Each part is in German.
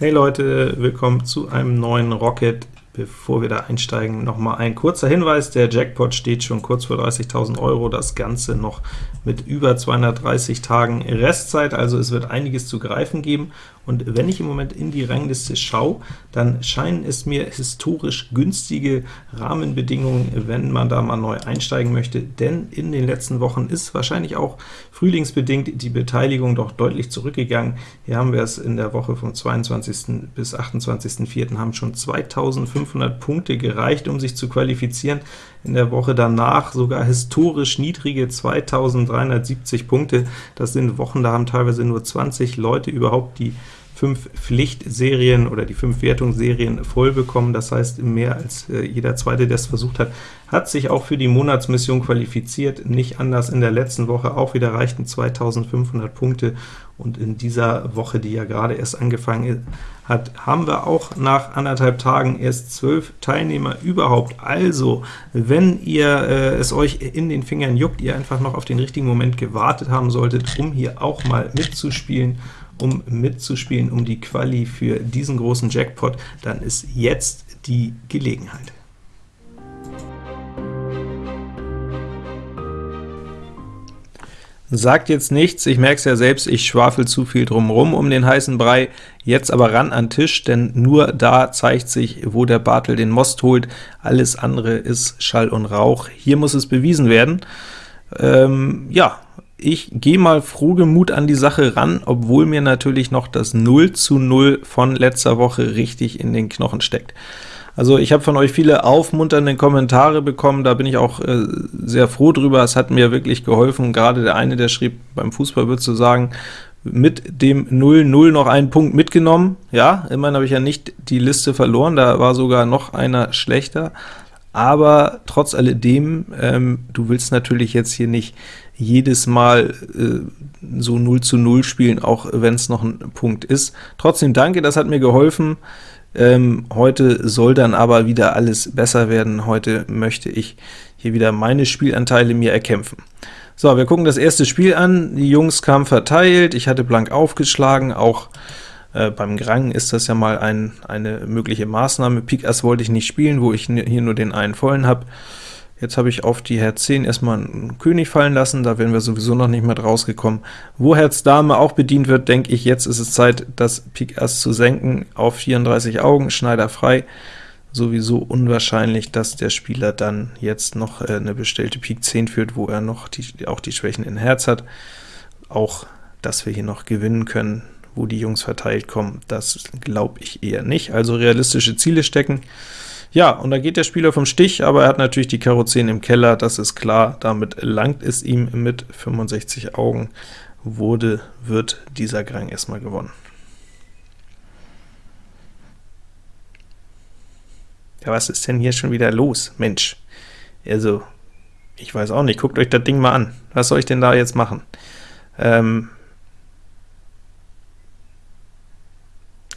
Hey Leute, willkommen zu einem neuen Rocket. Bevor wir da einsteigen, noch mal ein kurzer Hinweis, der Jackpot steht schon kurz vor 30.000 Euro, das Ganze noch mit über 230 Tagen Restzeit, also es wird einiges zu greifen geben, und wenn ich im Moment in die Rangliste schaue, dann scheinen es mir historisch günstige Rahmenbedingungen, wenn man da mal neu einsteigen möchte, denn in den letzten Wochen ist wahrscheinlich auch frühlingsbedingt die Beteiligung doch deutlich zurückgegangen. Hier haben wir es in der Woche vom 22. bis 28.04. haben schon 2500 Punkte gereicht, um sich zu qualifizieren. In der Woche danach sogar historisch niedrige 2370 Punkte. Das sind Wochen, da haben teilweise nur 20 Leute überhaupt die fünf Pflichtserien oder die fünf Wertungsserien voll bekommen, das heißt mehr als äh, jeder Zweite, der es versucht hat, hat sich auch für die Monatsmission qualifiziert, nicht anders. In der letzten Woche, auch wieder reichten 2500 Punkte, und in dieser Woche, die ja gerade erst angefangen hat, haben wir auch nach anderthalb Tagen erst zwölf Teilnehmer überhaupt. Also, wenn ihr äh, es euch in den Fingern juckt, ihr einfach noch auf den richtigen Moment gewartet haben solltet, um hier auch mal mitzuspielen, um mitzuspielen um die Quali für diesen großen Jackpot, dann ist jetzt die Gelegenheit. Sagt jetzt nichts, ich merke es ja selbst, ich schwafel zu viel drumherum um den heißen Brei, jetzt aber ran an Tisch, denn nur da zeigt sich, wo der Bartel den Most holt, alles andere ist Schall und Rauch. Hier muss es bewiesen werden. Ähm, ja, ich gehe mal frohgemut an die Sache ran, obwohl mir natürlich noch das 0 zu 0 von letzter Woche richtig in den Knochen steckt. Also ich habe von euch viele aufmunternde Kommentare bekommen, da bin ich auch äh, sehr froh drüber, es hat mir wirklich geholfen, gerade der eine, der schrieb, beim Fußball würdest du sagen, mit dem 0-0 noch einen Punkt mitgenommen, ja, immerhin habe ich ja nicht die Liste verloren, da war sogar noch einer schlechter, aber trotz alledem, ähm, du willst natürlich jetzt hier nicht jedes Mal äh, so 0 zu 0 spielen, auch wenn es noch ein Punkt ist. Trotzdem danke, das hat mir geholfen. Ähm, heute soll dann aber wieder alles besser werden. Heute möchte ich hier wieder meine Spielanteile mir erkämpfen. So, wir gucken das erste Spiel an. Die Jungs kamen verteilt, ich hatte blank aufgeschlagen, auch äh, beim Grang ist das ja mal ein, eine mögliche Maßnahme. Pik Ass wollte ich nicht spielen, wo ich hier nur den einen vollen habe. Jetzt habe ich auf die Herz 10 erstmal einen König fallen lassen, da wären wir sowieso noch nicht mit rausgekommen. Wo Herz Dame auch bedient wird, denke ich, jetzt ist es Zeit, das Pik Ass zu senken auf 34 Augen, Schneider frei. Sowieso unwahrscheinlich, dass der Spieler dann jetzt noch äh, eine bestellte Pik 10 führt, wo er noch die, auch die Schwächen in Herz hat. Auch, dass wir hier noch gewinnen können, wo die Jungs verteilt kommen, das glaube ich eher nicht. Also realistische Ziele stecken. Ja, und da geht der Spieler vom Stich, aber er hat natürlich die Karo 10 im Keller, das ist klar, damit langt es ihm mit 65 Augen, wurde, wird dieser Grang erstmal gewonnen. Ja, was ist denn hier schon wieder los? Mensch, also, ich weiß auch nicht, guckt euch das Ding mal an. Was soll ich denn da jetzt machen? Ähm,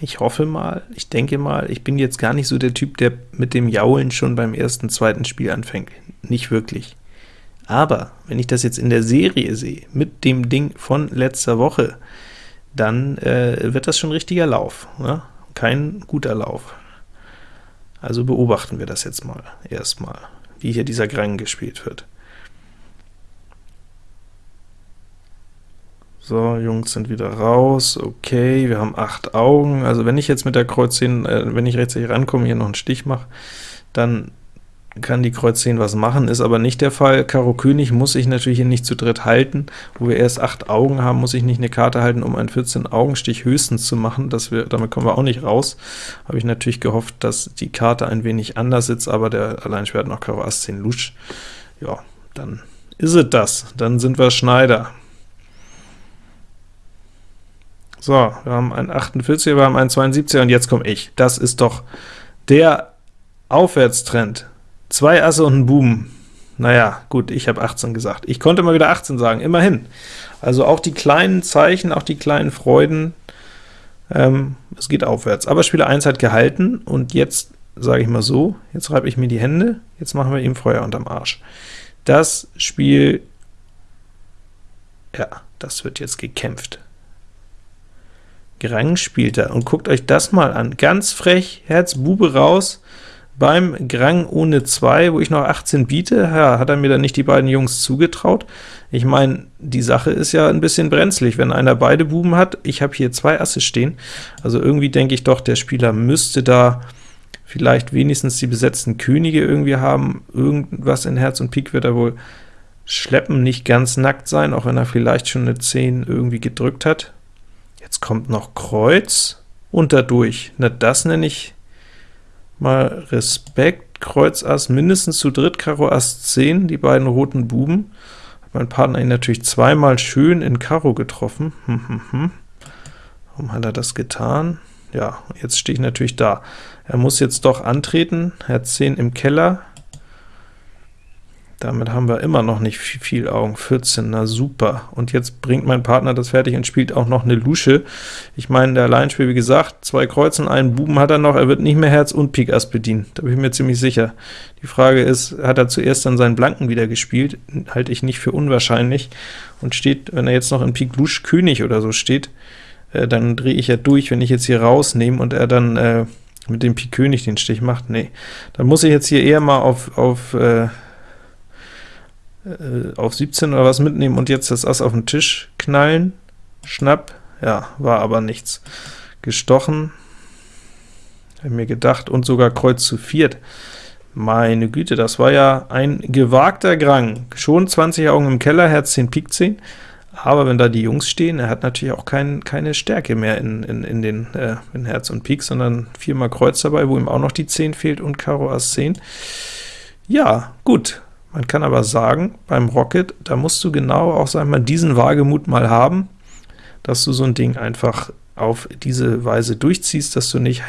Ich hoffe mal, ich denke mal, ich bin jetzt gar nicht so der Typ, der mit dem Jaulen schon beim ersten, zweiten Spiel anfängt. Nicht wirklich. Aber wenn ich das jetzt in der Serie sehe, mit dem Ding von letzter Woche, dann äh, wird das schon richtiger Lauf. Ne? Kein guter Lauf. Also beobachten wir das jetzt mal, erstmal, wie hier dieser Grang gespielt wird. So, Jungs sind wieder raus, okay, wir haben acht Augen, also wenn ich jetzt mit der Kreuz 10, äh, wenn ich rechtzeitig rankomme, hier noch einen Stich mache, dann kann die Kreuz 10 was machen, ist aber nicht der Fall. Karo König muss ich natürlich hier nicht zu dritt halten, wo wir erst acht Augen haben, muss ich nicht eine Karte halten, um einen 14-Augenstich höchstens zu machen, das wir, damit kommen wir auch nicht raus. Habe ich natürlich gehofft, dass die Karte ein wenig anders sitzt, aber der Alleinschwert noch Karo Ass 10 Lusch. Ja, dann ist es das, dann sind wir Schneider. So, wir haben einen 48, wir haben einen 72 und jetzt komme ich. Das ist doch der Aufwärtstrend. Zwei Asse und ein Buben. Naja, gut, ich habe 18 gesagt. Ich konnte mal wieder 18 sagen, immerhin. Also auch die kleinen Zeichen, auch die kleinen Freuden, ähm, es geht aufwärts. Aber Spieler 1 hat gehalten, und jetzt sage ich mal so, jetzt reibe ich mir die Hände, jetzt machen wir ihm Feuer unterm Arsch. Das Spiel, ja, das wird jetzt gekämpft Grang spielt er, und guckt euch das mal an, ganz frech, Herz Bube raus, beim Grang ohne 2, wo ich noch 18 biete, ja, hat er mir dann nicht die beiden Jungs zugetraut. Ich meine, die Sache ist ja ein bisschen brenzlig, wenn einer beide Buben hat. Ich habe hier zwei Asse stehen, also irgendwie denke ich doch, der Spieler müsste da vielleicht wenigstens die besetzten Könige irgendwie haben. Irgendwas in Herz und Pik wird er wohl schleppen, nicht ganz nackt sein, auch wenn er vielleicht schon eine 10 irgendwie gedrückt hat. Kommt noch Kreuz und dadurch. Na, das nenne ich mal Respekt. Kreuz Ass mindestens zu dritt, Karo Ass 10, die beiden roten Buben. Hat mein Partner ihn natürlich zweimal schön in Karo getroffen. Hm, hm, hm. Warum hat er das getan? Ja, jetzt stehe ich natürlich da. Er muss jetzt doch antreten, Herz 10 im Keller, damit haben wir immer noch nicht viel Augen, 14, na super. Und jetzt bringt mein Partner das fertig und spielt auch noch eine Lusche. Ich meine, der Alleinspiel, wie gesagt, zwei Kreuzen, einen Buben hat er noch, er wird nicht mehr Herz und Pik Ass bedienen, da bin ich mir ziemlich sicher. Die Frage ist, hat er zuerst dann seinen Blanken wieder gespielt? Halte ich nicht für unwahrscheinlich. Und steht, wenn er jetzt noch in Pik Lusch König oder so steht, äh, dann drehe ich ja durch, wenn ich jetzt hier rausnehme und er dann äh, mit dem Pik König den Stich macht. Nee, dann muss ich jetzt hier eher mal auf, auf äh, äh, auf 17 oder was mitnehmen und jetzt das Ass auf den Tisch knallen, schnapp, ja, war aber nichts. Gestochen, habe mir gedacht, und sogar Kreuz zu viert. Meine Güte, das war ja ein gewagter Grang. Schon 20 Augen im Keller, Herz 10, Pik 10, aber wenn da die Jungs stehen, er hat natürlich auch kein, keine Stärke mehr in, in, in den äh, in Herz und Pik, sondern viermal Kreuz dabei, wo ihm auch noch die 10 fehlt und Karo Ass 10. Ja, gut, man kann aber sagen, beim Rocket, da musst du genau auch sag mal, diesen Wagemut mal haben, dass du so ein Ding einfach auf diese Weise durchziehst, dass du nicht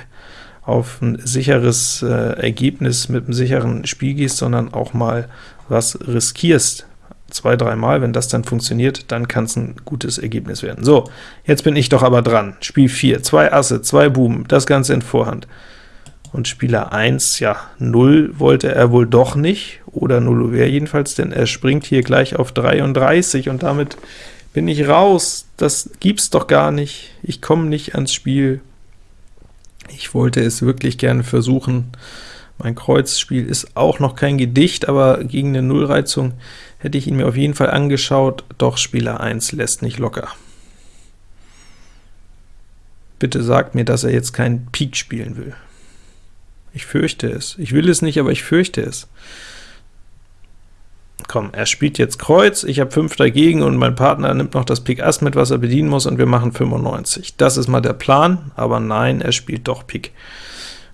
auf ein sicheres äh, Ergebnis mit einem sicheren Spiel gehst, sondern auch mal was riskierst. Zwei, dreimal, wenn das dann funktioniert, dann kann es ein gutes Ergebnis werden. So, jetzt bin ich doch aber dran. Spiel 4, zwei Asse, zwei Buben, das Ganze in Vorhand und Spieler 1, ja, 0 wollte er wohl doch nicht, oder 0 wäre jedenfalls, denn er springt hier gleich auf 33, und damit bin ich raus. Das gibt's doch gar nicht. Ich komme nicht ans Spiel. Ich wollte es wirklich gerne versuchen. Mein Kreuzspiel ist auch noch kein Gedicht, aber gegen eine Nullreizung hätte ich ihn mir auf jeden Fall angeschaut, doch Spieler 1 lässt nicht locker. Bitte sagt mir, dass er jetzt keinen Pik spielen will. Ich fürchte es. Ich will es nicht, aber ich fürchte es. Komm, er spielt jetzt Kreuz, ich habe 5 dagegen, und mein Partner nimmt noch das Pik Ass mit, was er bedienen muss, und wir machen 95. Das ist mal der Plan, aber nein, er spielt doch Pik.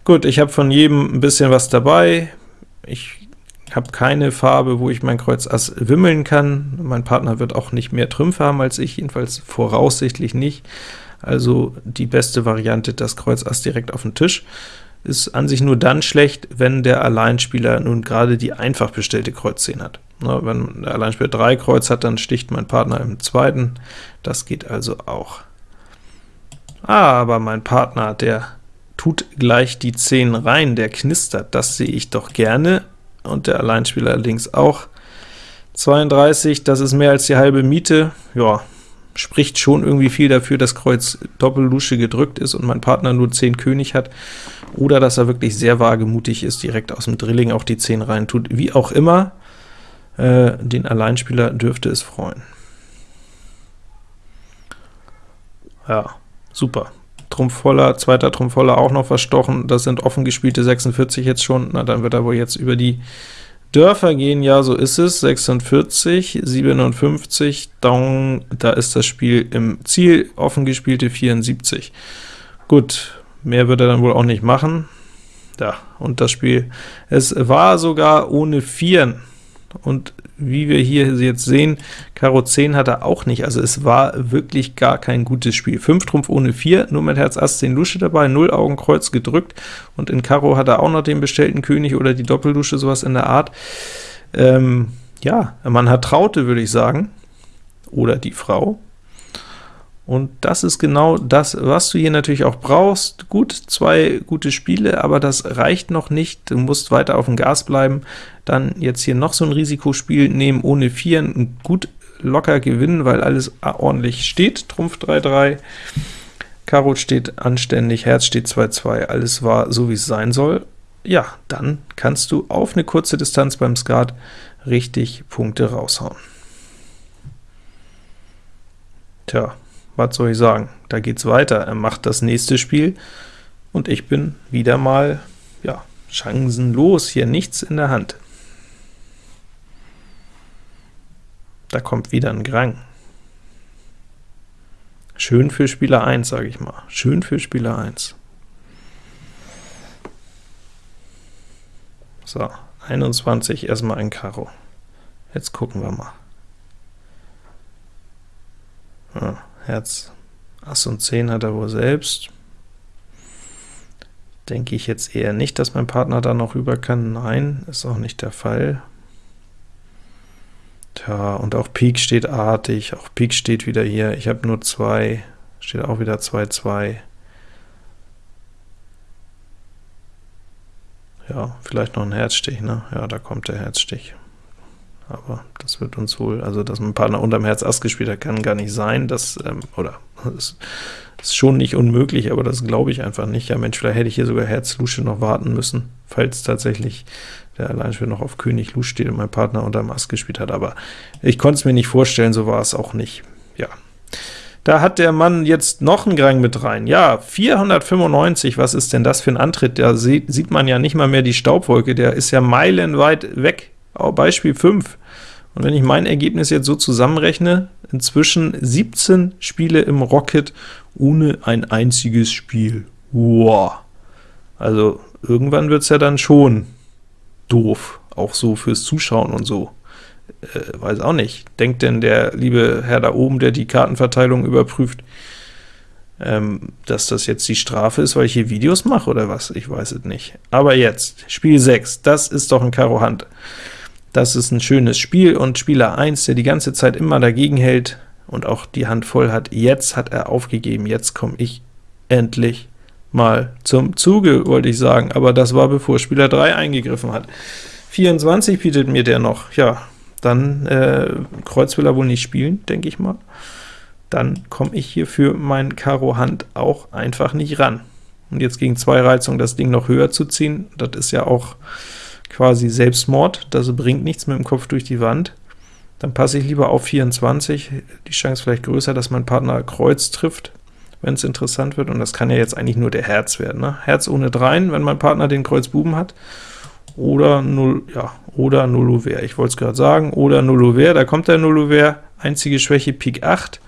Gut, ich habe von jedem ein bisschen was dabei. Ich habe keine Farbe, wo ich mein Kreuz Ass wimmeln kann. Mein Partner wird auch nicht mehr Trümpfe haben als ich, jedenfalls voraussichtlich nicht. Also die beste Variante, das Kreuz Ass direkt auf den Tisch ist an sich nur dann schlecht, wenn der Alleinspieler nun gerade die einfach bestellte Kreuz 10 hat. Na, wenn der Alleinspieler 3 Kreuz hat, dann sticht mein Partner im zweiten. Das geht also auch. Ah, aber mein Partner, der tut gleich die 10 rein, der knistert, das sehe ich doch gerne, und der Alleinspieler allerdings auch. 32, das ist mehr als die halbe Miete, ja, spricht schon irgendwie viel dafür, dass Kreuz Doppellusche gedrückt ist und mein Partner nur 10 König hat, oder dass er wirklich sehr wagemutig ist, direkt aus dem Drilling auch die 10 rein tut. Wie auch immer, äh, den Alleinspieler dürfte es freuen. Ja, super. Trumpf voller, zweiter Trumpf voller auch noch verstochen, das sind offen gespielte 46 jetzt schon, na dann wird er wohl jetzt über die Dörfer gehen, ja, so ist es, 46, 57, down, da ist das Spiel im Ziel, offen gespielte 74. Gut, mehr wird er dann wohl auch nicht machen. Ja, und das Spiel, es war sogar ohne Vieren, und wie wir hier jetzt sehen, Karo 10 hat er auch nicht, also es war wirklich gar kein gutes Spiel. 5 Trumpf ohne 4, nur mit Herz Ass 10 Lusche dabei, 0 Augen Kreuz gedrückt, und in Karo hat er auch noch den bestellten König oder die Doppellusche, sowas in der Art. Ähm, ja, man hat Traute, würde ich sagen, oder die Frau, und das ist genau das, was du hier natürlich auch brauchst. Gut, zwei gute Spiele, aber das reicht noch nicht. Du musst weiter auf dem Gas bleiben. Dann jetzt hier noch so ein Risikospiel nehmen, ohne Vieren, gut locker gewinnen, weil alles ordentlich steht. Trumpf 3-3. Karo steht anständig, Herz steht 2-2, alles war so, wie es sein soll, ja, dann kannst du auf eine kurze Distanz beim Skat richtig Punkte raushauen. Tja, was soll ich sagen? Da geht's weiter. Er macht das nächste Spiel, und ich bin wieder mal, ja, chancenlos, hier nichts in der Hand. Da kommt wieder ein Grang. Schön für Spieler 1, sage ich mal. Schön für Spieler 1. So, 21, erstmal ein Karo. Jetzt gucken wir mal. Ja, Herz, Ass und 10 hat er wohl selbst. Denke ich jetzt eher nicht, dass mein Partner da noch rüber kann. Nein, ist auch nicht der Fall. Tja, und auch Pik steht artig, auch Pik steht wieder hier. Ich habe nur zwei, steht auch wieder 2, 2. Ja, vielleicht noch ein Herzstich, ne? Ja, da kommt der Herzstich. Aber das wird uns wohl, also dass mein Partner unterm Herz Ass gespielt hat, kann gar nicht sein, das, ähm, oder das ist schon nicht unmöglich, aber das glaube ich einfach nicht. Ja Mensch, vielleicht hätte ich hier sogar Herz Lusche noch warten müssen, falls tatsächlich der Alleinspieler noch auf König Lusche steht und mein Partner unterm Ass gespielt hat, aber ich konnte es mir nicht vorstellen, so war es auch nicht. Ja, da hat der Mann jetzt noch einen Grang mit rein. Ja, 495, was ist denn das für ein Antritt? Da sieht man ja nicht mal mehr die Staubwolke, der ist ja meilenweit weg. Beispiel 5. Und wenn ich mein Ergebnis jetzt so zusammenrechne, inzwischen 17 Spiele im Rocket ohne ein einziges Spiel. Wow! Also irgendwann wird es ja dann schon doof, auch so fürs Zuschauen und so äh, weiß auch nicht. Denkt denn der liebe Herr da oben, der die Kartenverteilung überprüft, ähm, dass das jetzt die Strafe ist, weil ich hier Videos mache oder was? Ich weiß es nicht. Aber jetzt, Spiel 6, das ist doch ein Karo Hand. Das ist ein schönes Spiel, und Spieler 1, der die ganze Zeit immer dagegen hält und auch die Hand voll hat, jetzt hat er aufgegeben, jetzt komme ich endlich mal zum Zuge, wollte ich sagen, aber das war bevor Spieler 3 eingegriffen hat. 24 bietet mir der noch, ja, dann äh, Kreuz will er wohl nicht spielen, denke ich mal. Dann komme ich hier für mein Karo Hand auch einfach nicht ran. Und jetzt gegen zwei Reizungen das Ding noch höher zu ziehen, das ist ja auch quasi Selbstmord, das bringt nichts mit dem Kopf durch die Wand. Dann passe ich lieber auf 24, die Chance vielleicht größer, dass mein Partner Kreuz trifft, wenn es interessant wird, und das kann ja jetzt eigentlich nur der Herz werden. Ne? Herz ohne Dreien, wenn mein Partner den Kreuz Buben hat, oder 0, ja, oder 0 Ouvert, ich wollte es gerade sagen, oder 0 Ouvert, da kommt der 0 Ouvert, einzige Schwäche Pik 8.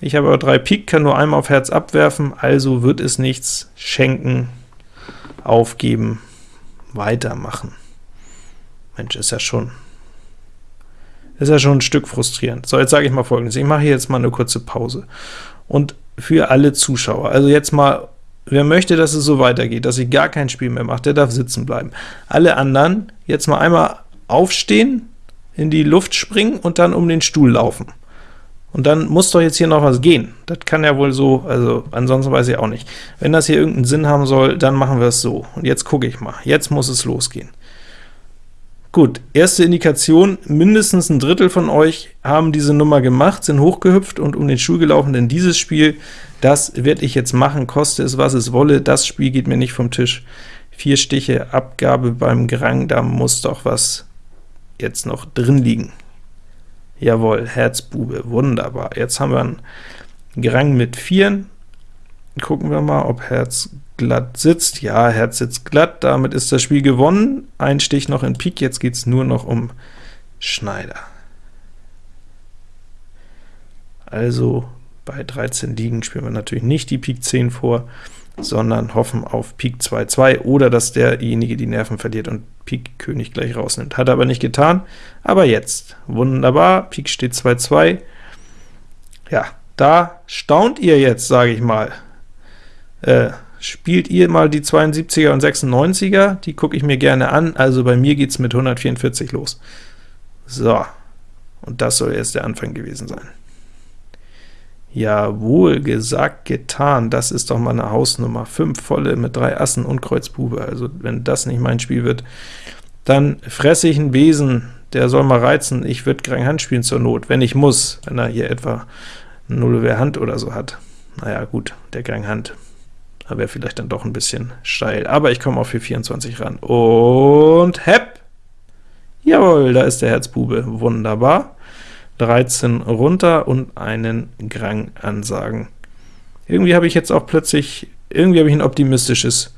Ich habe aber 3 Pik, kann nur einmal auf Herz abwerfen, also wird es nichts schenken, aufgeben, weitermachen. Mensch, ist ja schon ist ja schon ein Stück frustrierend. So, jetzt sage ich mal folgendes, ich mache hier jetzt mal eine kurze Pause. Und für alle Zuschauer, also jetzt mal Wer möchte, dass es so weitergeht, dass ich gar kein Spiel mehr mache, der darf sitzen bleiben. Alle anderen jetzt mal einmal aufstehen, in die Luft springen und dann um den Stuhl laufen. Und dann muss doch jetzt hier noch was gehen. Das kann ja wohl so, also ansonsten weiß ich auch nicht. Wenn das hier irgendeinen Sinn haben soll, dann machen wir es so. Und jetzt gucke ich mal. Jetzt muss es losgehen. Gut, erste Indikation, mindestens ein Drittel von euch haben diese Nummer gemacht, sind hochgehüpft und um den Stuhl gelaufen, denn dieses Spiel, das werde ich jetzt machen, koste es, was es wolle, das Spiel geht mir nicht vom Tisch. Vier Stiche Abgabe beim Grang, da muss doch was jetzt noch drin liegen. Jawohl, Herzbube, wunderbar. Jetzt haben wir einen Grang mit Vieren. Gucken wir mal, ob Herz glatt sitzt. Ja, Herz sitzt glatt, damit ist das Spiel gewonnen. Ein Stich noch in Pik, jetzt geht es nur noch um Schneider. Also bei 13 Ligen spielen wir natürlich nicht die Pik 10 vor, sondern hoffen auf Pik 2-2 oder dass derjenige die Nerven verliert und Pik König gleich rausnimmt. Hat er aber nicht getan, aber jetzt. Wunderbar, Pik steht 2-2. Ja, da staunt ihr jetzt, sage ich mal. Äh, spielt ihr mal die 72er und 96er, die gucke ich mir gerne an, also bei mir geht es mit 144 los. So, und das soll jetzt der Anfang gewesen sein. Jawohl, gesagt, getan, das ist doch mal eine Hausnummer. 5 volle mit 3 Assen und Kreuz Bube, also wenn das nicht mein Spiel wird, dann fresse ich einen Besen, der soll mal reizen, ich würde Grang Hand spielen zur Not, wenn ich muss, wenn er hier etwa 0 Hand oder so hat. naja gut, der Gang Hand da wäre vielleicht dann doch ein bisschen steil, aber ich komme auf 424 ran. Und hepp! Jawohl, da ist der Herzbube, wunderbar. 13 runter und einen Grang ansagen. Irgendwie habe ich jetzt auch plötzlich, irgendwie habe ich ein optimistisches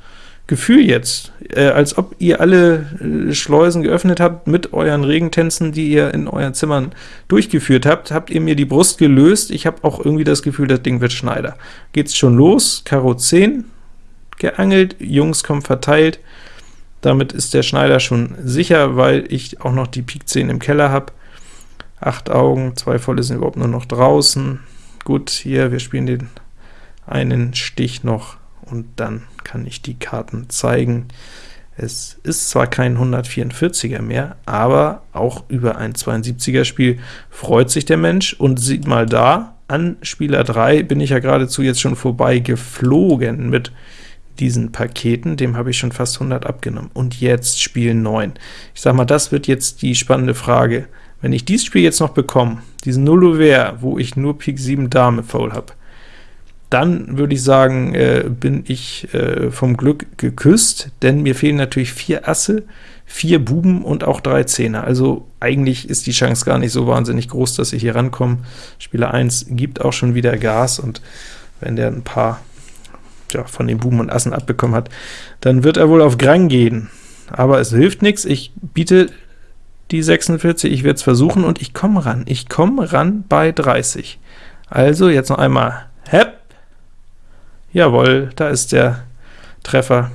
Gefühl jetzt, äh, als ob ihr alle äh, Schleusen geöffnet habt mit euren Regentänzen, die ihr in euren Zimmern durchgeführt habt, habt ihr mir die Brust gelöst. Ich habe auch irgendwie das Gefühl, das Ding wird Schneider. Geht's schon los, Karo 10 geangelt, Jungs kommen verteilt, damit ist der Schneider schon sicher, weil ich auch noch die Pik 10 im Keller habe. Acht Augen, zwei volle sind überhaupt nur noch draußen. Gut, hier, wir spielen den einen Stich noch und dann kann ich die Karten zeigen. Es ist zwar kein 144er mehr, aber auch über ein 72er Spiel freut sich der Mensch und sieht mal da, an Spieler 3 bin ich ja geradezu jetzt schon vorbei geflogen mit diesen Paketen, dem habe ich schon fast 100 abgenommen. Und jetzt Spiel 9. Ich sag mal, das wird jetzt die spannende Frage. Wenn ich dieses Spiel jetzt noch bekomme, diesen Nullover, wo ich nur Pik 7 Dame Foul habe, dann würde ich sagen, äh, bin ich äh, vom Glück geküsst, denn mir fehlen natürlich vier Asse, vier Buben und auch drei Zehner. Also eigentlich ist die Chance gar nicht so wahnsinnig groß, dass ich hier rankomme. Spieler 1 gibt auch schon wieder Gas, und wenn der ein paar ja, von den Buben und Assen abbekommen hat, dann wird er wohl auf Grang gehen. Aber es hilft nichts, ich biete die 46, ich werde es versuchen, und ich komme ran. Ich komme ran bei 30. Also jetzt noch einmal Hepp, Jawohl, da ist der Treffer.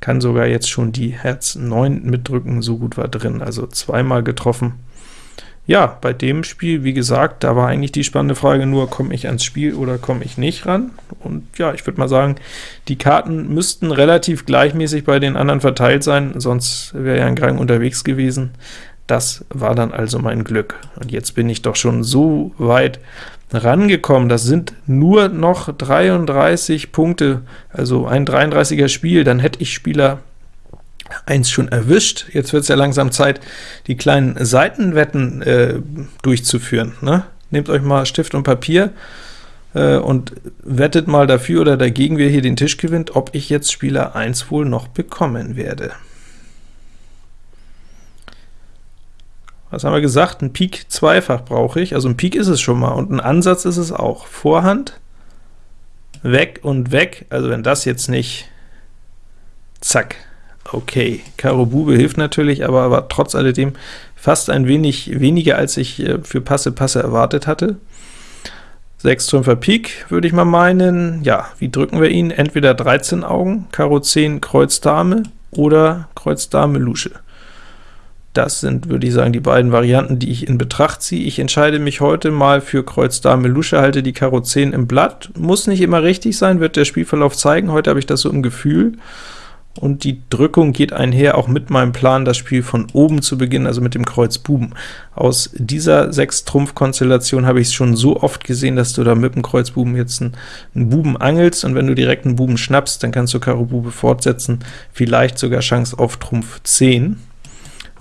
Kann sogar jetzt schon die Herz 9 mitdrücken, so gut war drin, also zweimal getroffen. Ja, bei dem Spiel, wie gesagt, da war eigentlich die spannende Frage nur, komme ich ans Spiel oder komme ich nicht ran? Und ja, ich würde mal sagen, die Karten müssten relativ gleichmäßig bei den anderen verteilt sein, sonst wäre ja ein Grang unterwegs gewesen. Das war dann also mein Glück. Und jetzt bin ich doch schon so weit rangekommen. Das sind nur noch 33 Punkte, also ein 33er Spiel, dann hätte ich Spieler 1 schon erwischt. Jetzt wird es ja langsam Zeit, die kleinen Seitenwetten äh, durchzuführen. Ne? Nehmt euch mal Stift und Papier äh, und wettet mal dafür oder dagegen, wer hier den Tisch gewinnt, ob ich jetzt Spieler 1 wohl noch bekommen werde. Was haben wir gesagt? Ein Pik zweifach brauche ich, also ein Pik ist es schon mal, und ein Ansatz ist es auch. Vorhand, weg und weg, also wenn das jetzt nicht, zack, okay. Karo Bube hilft natürlich, aber war trotz alledem fast ein wenig weniger, als ich äh, für Passe Passe erwartet hatte. 6 Trümpfer Pik, würde ich mal meinen. Ja, wie drücken wir ihn? Entweder 13 Augen, Karo 10, Kreuz Dame oder Kreuz Dame Lusche. Das sind, würde ich sagen, die beiden Varianten, die ich in Betracht ziehe. Ich entscheide mich heute mal für Kreuz Dame Lusche, halte die Karo 10 im Blatt. Muss nicht immer richtig sein, wird der Spielverlauf zeigen. Heute habe ich das so im Gefühl. Und die Drückung geht einher auch mit meinem Plan, das Spiel von oben zu beginnen, also mit dem Kreuz Buben. Aus dieser 6-Trumpf-Konstellation habe ich es schon so oft gesehen, dass du da mit dem Kreuz Buben jetzt einen, einen Buben angelst, und wenn du direkt einen Buben schnappst, dann kannst du Karo Bube fortsetzen, vielleicht sogar Chance auf Trumpf 10.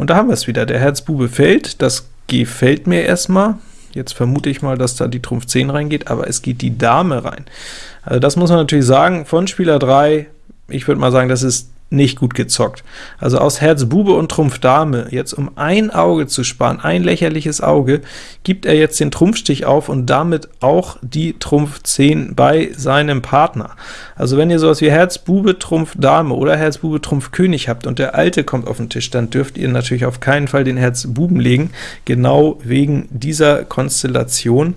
Und da haben wir es wieder, der Herzbube fällt, das gefällt mir erstmal. Jetzt vermute ich mal, dass da die Trumpf 10 reingeht, aber es geht die Dame rein. Also das muss man natürlich sagen, von Spieler 3, ich würde mal sagen, das ist nicht gut gezockt. Also aus Herz Bube und Trumpf Dame, jetzt um ein Auge zu sparen, ein lächerliches Auge, gibt er jetzt den Trumpfstich auf und damit auch die Trumpf 10 bei seinem Partner. Also wenn ihr sowas wie Herz Bube Trumpf Dame oder Herz Bube Trumpf König habt und der Alte kommt auf den Tisch, dann dürft ihr natürlich auf keinen Fall den Herz Buben legen, genau wegen dieser Konstellation.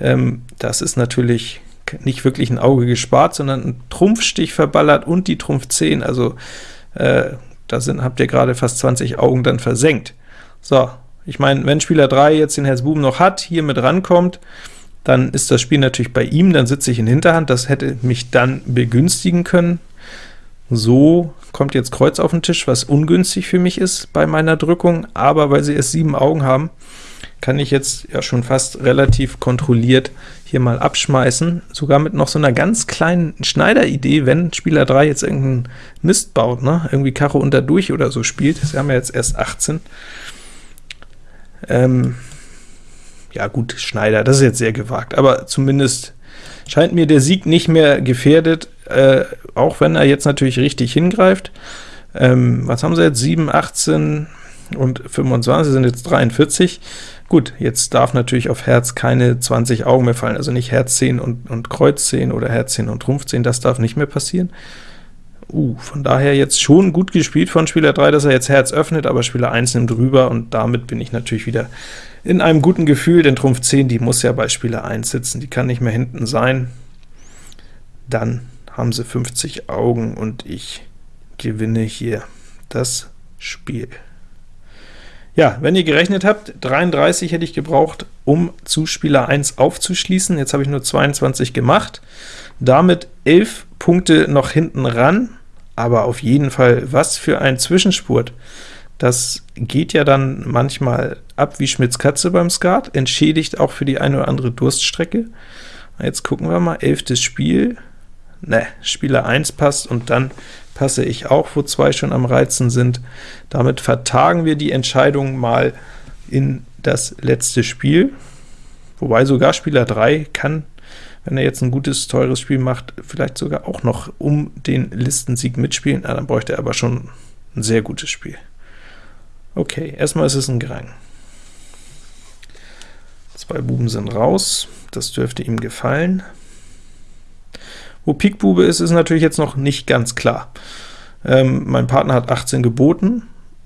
Ähm, das ist natürlich nicht wirklich ein Auge gespart, sondern ein Trumpfstich verballert und die Trumpf 10, also äh, da sind, habt ihr gerade fast 20 Augen dann versenkt. So, ich meine, wenn Spieler 3 jetzt den Herz Buben noch hat, hier mit rankommt, dann ist das Spiel natürlich bei ihm, dann sitze ich in Hinterhand, das hätte mich dann begünstigen können. So kommt jetzt Kreuz auf den Tisch, was ungünstig für mich ist bei meiner Drückung, aber weil sie erst sieben Augen haben, kann ich jetzt ja schon fast relativ kontrolliert hier mal abschmeißen, sogar mit noch so einer ganz kleinen Schneideridee, wenn Spieler 3 jetzt irgendeinen Mist baut, ne? irgendwie Karo unter durch oder so spielt, sie haben ja jetzt erst 18. Ähm, ja gut, Schneider, das ist jetzt sehr gewagt, aber zumindest scheint mir der Sieg nicht mehr gefährdet, äh, auch wenn er jetzt natürlich richtig hingreift. Ähm, was haben sie jetzt? 7, 18 und 25 sind jetzt 43. Gut, jetzt darf natürlich auf Herz keine 20 Augen mehr fallen, also nicht Herz 10 und, und Kreuz 10 oder Herz 10 und Trumpf 10, das darf nicht mehr passieren. Uh, von daher jetzt schon gut gespielt von Spieler 3, dass er jetzt Herz öffnet, aber Spieler 1 nimmt rüber, und damit bin ich natürlich wieder in einem guten Gefühl, denn Trumpf 10, die muss ja bei Spieler 1 sitzen, die kann nicht mehr hinten sein. Dann haben sie 50 Augen, und ich gewinne hier das Spiel. Ja, wenn ihr gerechnet habt, 33 hätte ich gebraucht, um zu Spieler 1 aufzuschließen. Jetzt habe ich nur 22 gemacht. Damit 11 Punkte noch hinten ran, aber auf jeden Fall, was für ein Zwischenspurt. Das geht ja dann manchmal ab wie Schmitz Katze beim Skat, entschädigt auch für die eine oder andere Durststrecke. Jetzt gucken wir mal, 11. Spiel, ne, Spieler 1 passt, und dann passe ich auch, wo zwei schon am Reizen sind. Damit vertagen wir die Entscheidung mal in das letzte Spiel, wobei sogar Spieler 3 kann, wenn er jetzt ein gutes, teures Spiel macht, vielleicht sogar auch noch um den Listensieg mitspielen, ah, dann bräuchte er aber schon ein sehr gutes Spiel. Okay, erstmal ist es ein Grang. Zwei Buben sind raus, das dürfte ihm gefallen. Wo Pik Bube ist, ist natürlich jetzt noch nicht ganz klar. Ähm, mein Partner hat 18 geboten,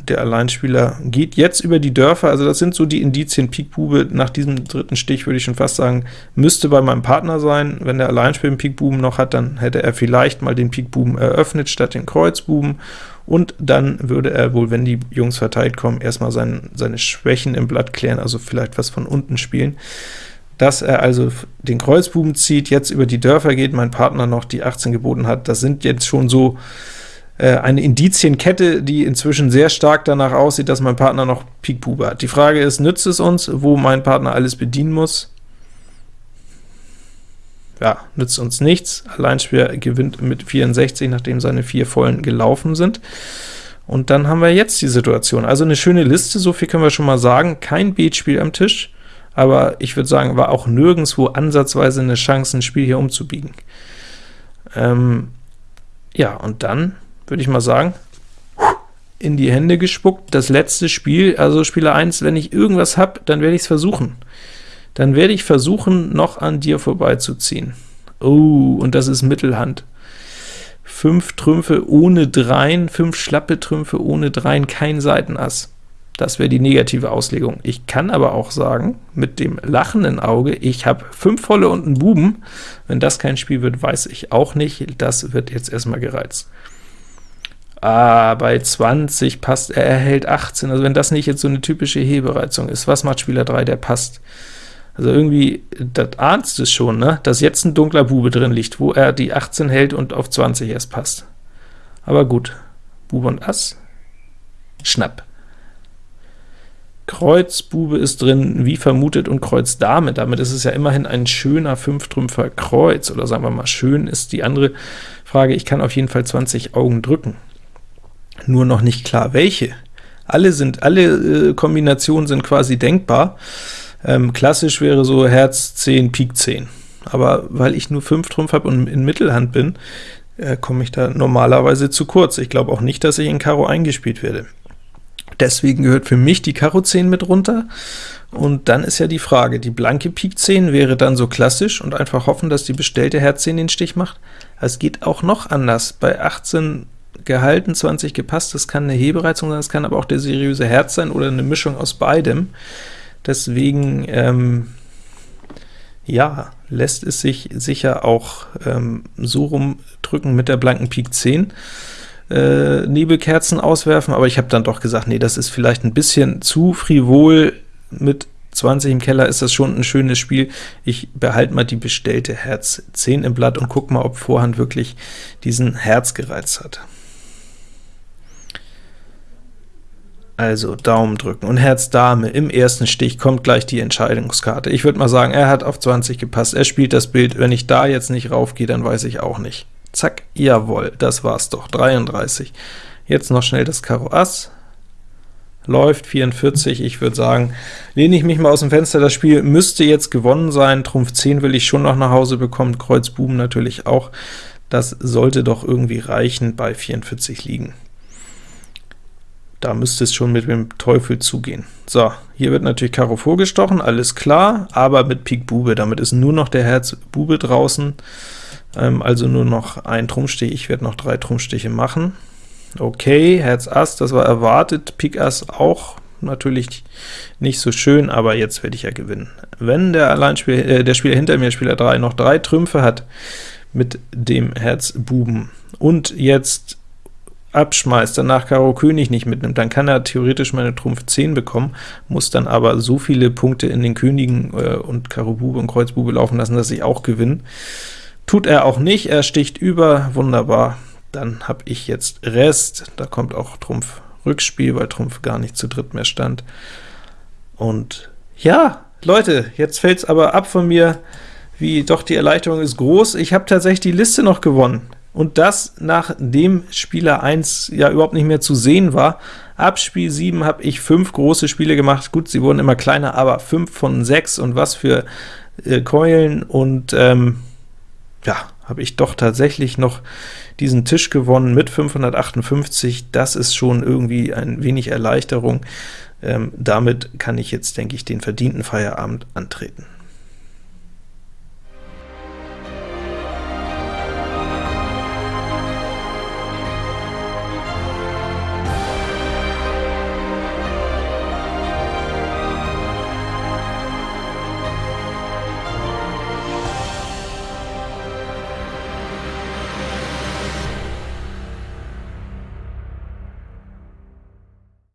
der Alleinspieler geht jetzt über die Dörfer, also das sind so die Indizien. Pik Bube nach diesem dritten Stich würde ich schon fast sagen, müsste bei meinem Partner sein. Wenn der Alleinspieler den Pik Buben noch hat, dann hätte er vielleicht mal den Pik Buben eröffnet statt den Kreuzbuben, und dann würde er wohl, wenn die Jungs verteilt kommen, erstmal sein, seine Schwächen im Blatt klären, also vielleicht was von unten spielen dass er also den Kreuzbuben zieht, jetzt über die Dörfer geht, mein Partner noch die 18 geboten hat. Das sind jetzt schon so äh, eine Indizienkette, die inzwischen sehr stark danach aussieht, dass mein Partner noch Pik Bube hat. Die Frage ist, nützt es uns, wo mein Partner alles bedienen muss? Ja, nützt uns nichts. Alleinspieler gewinnt mit 64, nachdem seine vier Vollen gelaufen sind. Und dann haben wir jetzt die Situation. Also eine schöne Liste, so viel können wir schon mal sagen. Kein Beatspiel am Tisch aber ich würde sagen, war auch nirgendwo ansatzweise eine Chance, ein Spiel hier umzubiegen. Ähm, ja, und dann würde ich mal sagen, in die Hände gespuckt, das letzte Spiel, also Spieler 1, wenn ich irgendwas habe, dann werde ich es versuchen. Dann werde ich versuchen, noch an dir vorbeizuziehen. Oh, und das ist Mittelhand. Fünf Trümpfe ohne Dreien, fünf schlappe Trümpfe ohne Dreien, kein Seitenass. Das wäre die negative Auslegung. Ich kann aber auch sagen, mit dem lachenden Auge, ich habe fünf volle und einen Buben. Wenn das kein Spiel wird, weiß ich auch nicht. Das wird jetzt erstmal gereizt. Ah, bei 20 passt er, er hält 18. Also wenn das nicht jetzt so eine typische Hebereizung ist, was macht Spieler 3, der passt? Also irgendwie, das ahnst es schon, ne? dass jetzt ein dunkler Bube drin liegt, wo er die 18 hält und auf 20 erst passt. Aber gut, Bube und Ass, Schnapp. Kreuz Bube ist drin, wie vermutet, und Kreuz Dame. Damit ist es ja immerhin ein schöner Fünftrümpfer Kreuz, oder sagen wir mal, schön ist die andere Frage. Ich kann auf jeden Fall 20 Augen drücken. Nur noch nicht klar, welche. Alle, sind, alle äh, Kombinationen sind quasi denkbar. Ähm, klassisch wäre so Herz 10, Pik 10. Aber weil ich nur 5 Trumpf habe und in Mittelhand bin, äh, komme ich da normalerweise zu kurz. Ich glaube auch nicht, dass ich in Karo eingespielt werde. Deswegen gehört für mich die Karo 10 mit runter. Und dann ist ja die Frage, die blanke Pik 10 wäre dann so klassisch und einfach hoffen, dass die bestellte Herz 10 den Stich macht. Es geht auch noch anders. Bei 18 gehalten, 20 gepasst, das kann eine Hebereizung sein, das kann aber auch der seriöse Herz sein oder eine Mischung aus beidem. Deswegen, ähm, ja, lässt es sich sicher auch ähm, so rumdrücken mit der blanken Pik 10 äh, Nebelkerzen auswerfen, aber ich habe dann doch gesagt, nee, das ist vielleicht ein bisschen zu frivol, mit 20 im Keller ist das schon ein schönes Spiel. Ich behalte mal die bestellte Herz 10 im Blatt und gucke mal, ob Vorhand wirklich diesen Herz gereizt hat. Also Daumen drücken und Herz Dame im ersten Stich kommt gleich die Entscheidungskarte. Ich würde mal sagen, er hat auf 20 gepasst, er spielt das Bild. Wenn ich da jetzt nicht raufgehe, dann weiß ich auch nicht. Zack, jawohl, das war's doch, 33. Jetzt noch schnell das Karo Ass. läuft, 44, ich würde sagen, lehne ich mich mal aus dem Fenster, das Spiel müsste jetzt gewonnen sein, Trumpf 10 will ich schon noch nach Hause bekommen, Kreuz Buben natürlich auch, das sollte doch irgendwie reichen, bei 44 liegen. Da müsste es schon mit dem Teufel zugehen. So, hier wird natürlich Karo vorgestochen, alles klar, aber mit Pik Bube, damit ist nur noch der Herz Bube draußen, also nur noch ein Trumpfstich, ich werde noch drei Trumpfstiche machen. Okay, Herz Ass, das war erwartet, Pik Ass auch natürlich nicht so schön, aber jetzt werde ich ja gewinnen. Wenn der Alleinspieler, äh, der Spieler hinter mir, Spieler 3, noch drei Trümpfe hat mit dem Herz Buben und jetzt abschmeißt, danach Karo König nicht mitnimmt, dann kann er theoretisch meine Trumpf 10 bekommen, muss dann aber so viele Punkte in den Königen äh, und Karo Bube und Kreuz Bube laufen lassen, dass ich auch gewinne. Tut er auch nicht, er sticht über, wunderbar, dann habe ich jetzt Rest, da kommt auch Trumpf Rückspiel, weil Trumpf gar nicht zu dritt mehr stand. Und ja, Leute, jetzt fällt es aber ab von mir, wie doch die Erleichterung ist groß. Ich habe tatsächlich die Liste noch gewonnen und das nachdem Spieler 1 ja überhaupt nicht mehr zu sehen war. Ab Spiel 7 habe ich fünf große Spiele gemacht, gut, sie wurden immer kleiner, aber 5 von 6 und was für äh, Keulen, und ähm, ja, habe ich doch tatsächlich noch diesen Tisch gewonnen mit 558, das ist schon irgendwie ein wenig Erleichterung. Ähm, damit kann ich jetzt, denke ich, den verdienten Feierabend antreten.